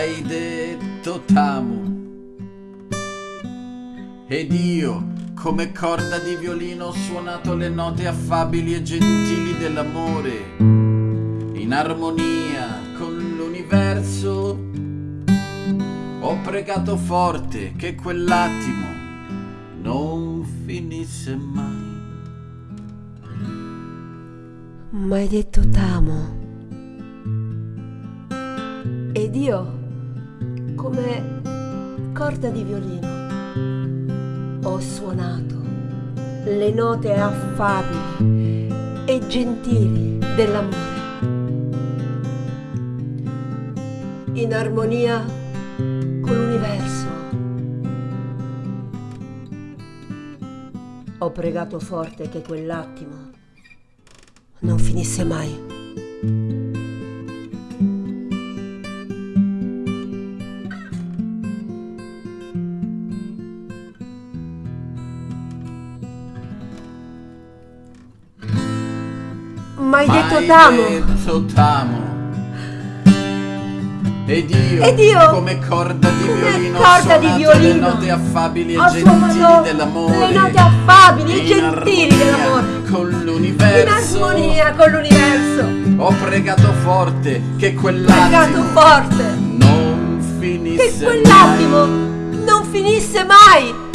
Mai detto t'amo. Ed io, come corda di violino, ho suonato le note affabili e gentili dell'amore, in armonia con l'universo. Ho pregato forte che quell'attimo non finisse mai. Mai detto t'amo. Ed io, come corda di violino, ho suonato le note affabili e gentili dell'amore. In armonia con l'universo. Ho pregato forte che quell'attimo non finisse mai. Mai detto t'amo. detto t'amo. Ed io, Ed io, come corda di come violino, corda di suonato le violino, note affabili e gentili dell'amore. le note affabili e in gentili dell'amore. Con In l'universo. armonia con l'universo. Ho pregato forte che Pregato quell'attimo forte non finisse che quell'attimo non finisse mai.